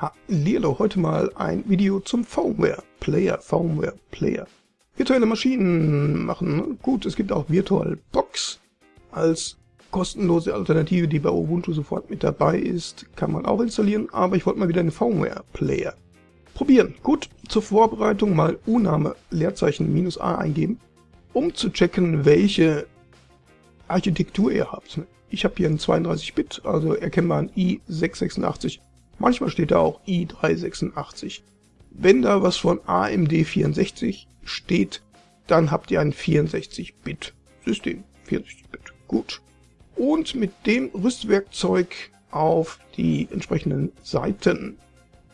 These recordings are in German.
Hallihallo, heute mal ein Video zum Firmware Player, Firmware Player. Virtuelle Maschinen machen, gut, es gibt auch VirtualBox als kostenlose Alternative, die bei Ubuntu sofort mit dabei ist, kann man auch installieren, aber ich wollte mal wieder einen Firmware Player probieren. Gut, zur Vorbereitung mal Uname Leerzeichen minus A eingeben, um zu checken, welche Architektur ihr habt. Ich habe hier ein 32-Bit, also erkennbar ein i686 Manchmal steht da auch i386. Wenn da was von AMD 64 steht, dann habt ihr ein 64-Bit-System. 64-Bit, gut. Und mit dem Rüstwerkzeug auf die entsprechenden Seiten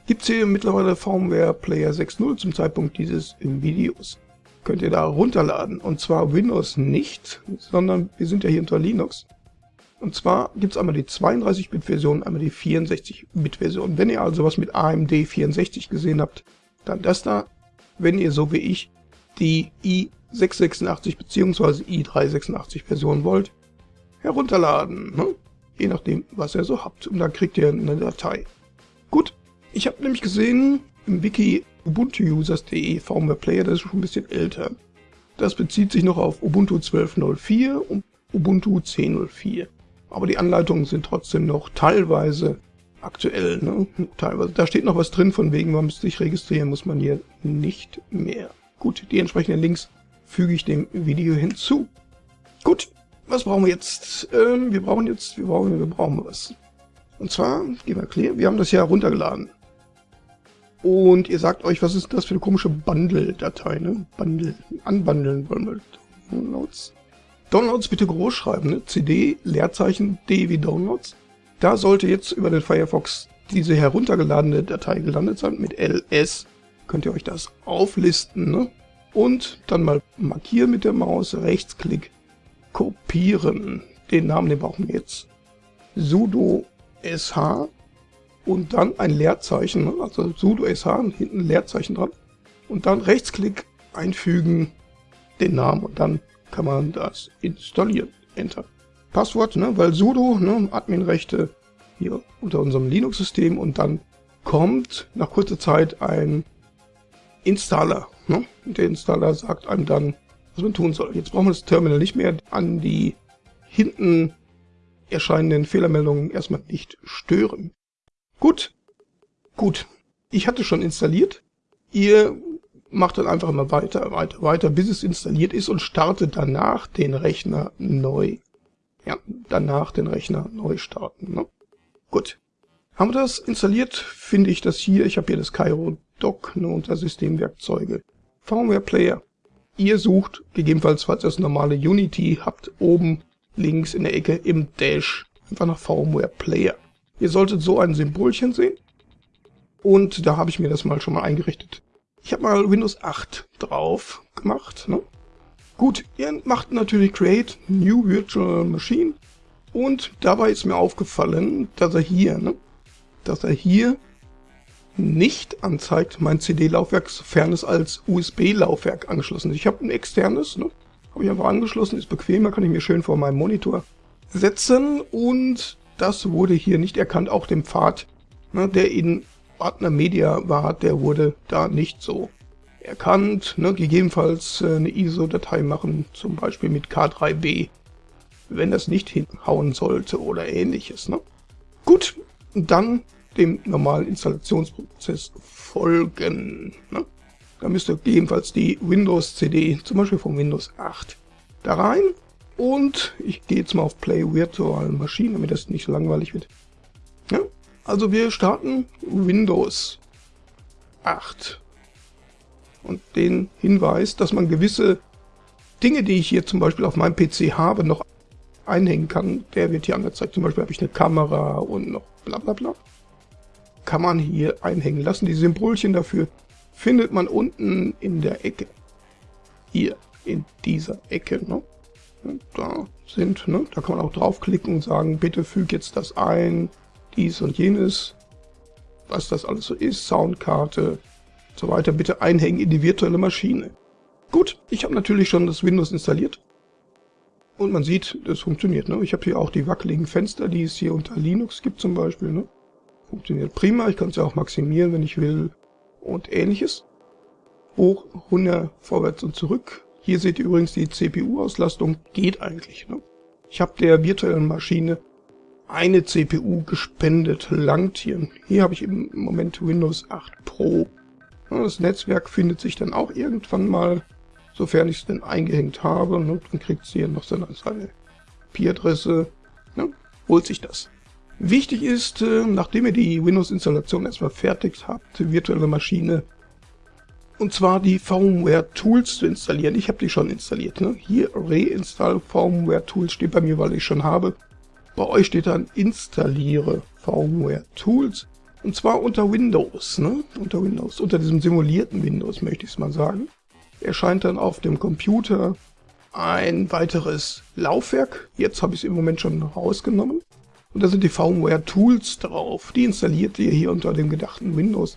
gibt es hier mittlerweile Firmware Player 6.0 zum Zeitpunkt dieses Videos. Könnt ihr da runterladen. Und zwar Windows nicht, sondern wir sind ja hier unter Linux. Und zwar gibt es einmal die 32-Bit-Version, einmal die 64-Bit-Version. Wenn ihr also was mit AMD 64 gesehen habt, dann das da. Wenn ihr so wie ich die i686 bzw. i386 Version wollt, herunterladen. Ne? Je nachdem, was ihr so habt. Und dann kriegt ihr eine Datei. Gut, ich habe nämlich gesehen, im Wiki ubuntuusers.de Firmware Player, das ist schon ein bisschen älter. Das bezieht sich noch auf Ubuntu 12.04 und Ubuntu 10.04 aber die Anleitungen sind trotzdem noch teilweise aktuell. Ne? Teilweise. Da steht noch was drin, von wegen, man muss sich registrieren, muss man hier nicht mehr. Gut, die entsprechenden Links füge ich dem Video hinzu. Gut, was brauchen wir jetzt? Ähm, wir brauchen jetzt, wir brauchen, wir brauchen was. Und zwar, gehen wir clear, wir haben das ja runtergeladen. Und ihr sagt euch, was ist das für eine komische Bundle-Datei, ne? Bundle, anbundeln wollen wir. Downloads. Downloads bitte groß schreiben, ne? CD, Leerzeichen, D wie Downloads. Da sollte jetzt über den Firefox diese heruntergeladene Datei gelandet sein mit ls. Könnt ihr euch das auflisten, ne? Und dann mal markieren mit der Maus, Rechtsklick, kopieren. Den Namen, den brauchen wir jetzt. sudo sh und dann ein Leerzeichen, ne? also sudo sh und hinten Leerzeichen dran. Und dann Rechtsklick einfügen, den Namen und dann kann man das installieren. Enter. Passwort, ne, weil sudo, ne, Adminrechte hier unter unserem Linux-System und dann kommt nach kurzer Zeit ein Installer. Ne? Der Installer sagt einem dann, was man tun soll. Jetzt brauchen wir das Terminal nicht mehr an die hinten erscheinenden Fehlermeldungen erstmal nicht stören. Gut, gut. Ich hatte schon installiert. Ihr macht dann einfach immer weiter, weiter, weiter, bis es installiert ist und startet danach den Rechner neu. Ja, danach den Rechner neu starten. Ne? Gut. Haben wir das installiert, finde ich das hier. Ich habe hier das Cairo Dock ne, unter Systemwerkzeuge. Firmware Player. Ihr sucht, gegebenenfalls, falls ihr das normale Unity habt, oben links in der Ecke im Dash einfach nach Firmware Player. Ihr solltet so ein Symbolchen sehen. Und da habe ich mir das mal schon mal eingerichtet. Ich habe mal Windows 8 drauf gemacht. Ne? Gut, ihr macht natürlich Create New Virtual Machine und dabei ist mir aufgefallen, dass er hier, ne, dass er hier nicht anzeigt mein CD-Laufwerk, sofern es als USB-Laufwerk angeschlossen ist. Ich habe ein externes, ne, habe ich einfach angeschlossen, ist bequemer, kann ich mir schön vor meinem Monitor setzen und das wurde hier nicht erkannt, auch dem Pfad, ne, der in Partner Media war, der wurde da nicht so erkannt. Ne? Gegebenenfalls äh, eine ISO-Datei machen, zum Beispiel mit K3B, wenn das nicht hinhauen sollte oder ähnliches. Ne? Gut, dann dem normalen Installationsprozess folgen. Ne? Da müsst ihr gegebenenfalls die Windows-CD, zum Beispiel von Windows 8, da rein. Und ich gehe jetzt mal auf Play Virtual Machine, damit das nicht so langweilig wird. Also wir starten Windows 8 und den Hinweis, dass man gewisse Dinge, die ich hier zum Beispiel auf meinem PC habe, noch einhängen kann, der wird hier angezeigt. Zum Beispiel habe ich eine Kamera und noch bla bla bla. Kann man hier einhängen lassen. Die Symbolchen dafür findet man unten in der Ecke. Hier, in dieser Ecke. Ne? Da sind, ne? da kann man auch draufklicken und sagen, bitte füg jetzt das ein dies und jenes, was das alles so ist, Soundkarte und so weiter, bitte einhängen in die virtuelle Maschine. Gut, ich habe natürlich schon das Windows installiert. Und man sieht, das funktioniert. Ne? Ich habe hier auch die wackeligen Fenster, die es hier unter Linux gibt zum Beispiel. Ne? Funktioniert prima, ich kann es ja auch maximieren, wenn ich will und ähnliches. Hoch, runter, vorwärts und zurück. Hier seht ihr übrigens die CPU-Auslastung, geht eigentlich. Ne? Ich habe der virtuellen Maschine eine CPU gespendet, langt hier. Hier habe ich im Moment Windows 8 Pro. Das Netzwerk findet sich dann auch irgendwann mal, sofern ich es denn eingehängt habe. Dann kriegt sie hier noch seine, seine IP-Adresse, ne? holt sich das. Wichtig ist, äh, nachdem ihr die Windows-Installation erstmal fertig habt, virtuelle Maschine, und zwar die VMware Tools zu installieren. Ich habe die schon installiert. Ne? Hier Reinstall VMware Tools steht bei mir, weil ich schon habe. Bei euch steht dann Installiere VMware Tools. Und zwar unter Windows, ne? Unter Windows, unter diesem simulierten Windows, möchte ich es mal sagen. Erscheint dann auf dem Computer ein weiteres Laufwerk. Jetzt habe ich es im Moment schon rausgenommen. Und da sind die VMware Tools drauf. Die installiert ihr hier unter dem gedachten Windows.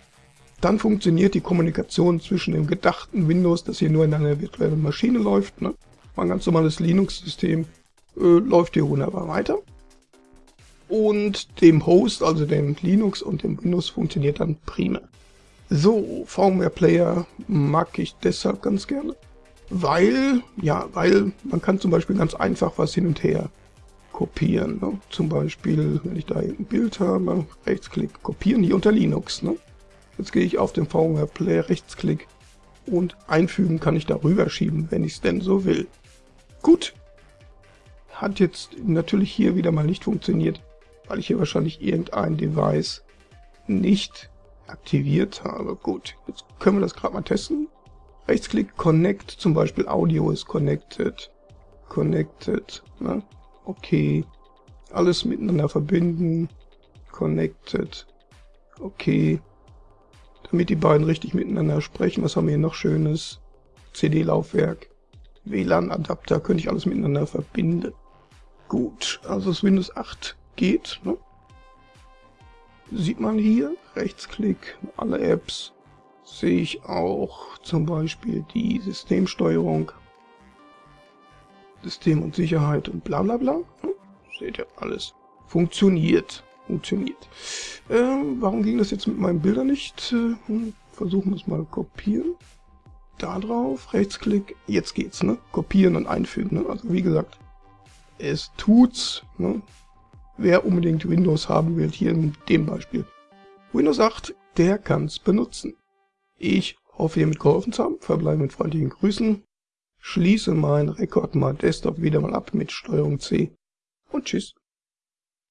Dann funktioniert die Kommunikation zwischen dem gedachten Windows, das hier nur in einer virtuellen Maschine läuft, ne? ein ganz normales Linux-System, äh, läuft hier wunderbar weiter und dem Host, also dem Linux und dem Windows funktioniert dann prima. So, VMware Player mag ich deshalb ganz gerne, weil, ja, weil man kann zum Beispiel ganz einfach was hin und her kopieren. Ne? Zum Beispiel, wenn ich da ein Bild habe, Rechtsklick, kopieren, hier unter Linux. Ne? Jetzt gehe ich auf den VMware Player, Rechtsklick und einfügen kann ich darüber schieben, wenn ich es denn so will. Gut, hat jetzt natürlich hier wieder mal nicht funktioniert weil ich hier wahrscheinlich irgendein Device nicht aktiviert habe. Gut, jetzt können wir das gerade mal testen. Rechtsklick Connect, zum Beispiel Audio ist connected. Connected, ne? okay. Alles miteinander verbinden. Connected. Okay. Damit die beiden richtig miteinander sprechen, was haben wir hier noch Schönes? CD-Laufwerk. WLAN-Adapter, könnte ich alles miteinander verbinden. Gut, also das Windows 8 geht. Ne? Sieht man hier, Rechtsklick, alle Apps, sehe ich auch zum Beispiel die Systemsteuerung, System und Sicherheit und bla bla bla. Ne? Seht ihr, alles funktioniert. Funktioniert. Äh, warum ging das jetzt mit meinen Bildern nicht? Äh, hm, versuchen wir es mal kopieren. Da drauf, Rechtsklick, jetzt geht's, ne? Kopieren und einfügen, ne? Also wie gesagt, es tut's, ne? Wer unbedingt Windows haben will, hier in dem Beispiel. Windows 8, der kann's benutzen. Ich hoffe, ihr mitgeholfen zu haben, verbleibe mit freundlichen Grüßen, schließe meinen Rekord mal Desktop wieder mal ab mit Steuerung C und tschüss.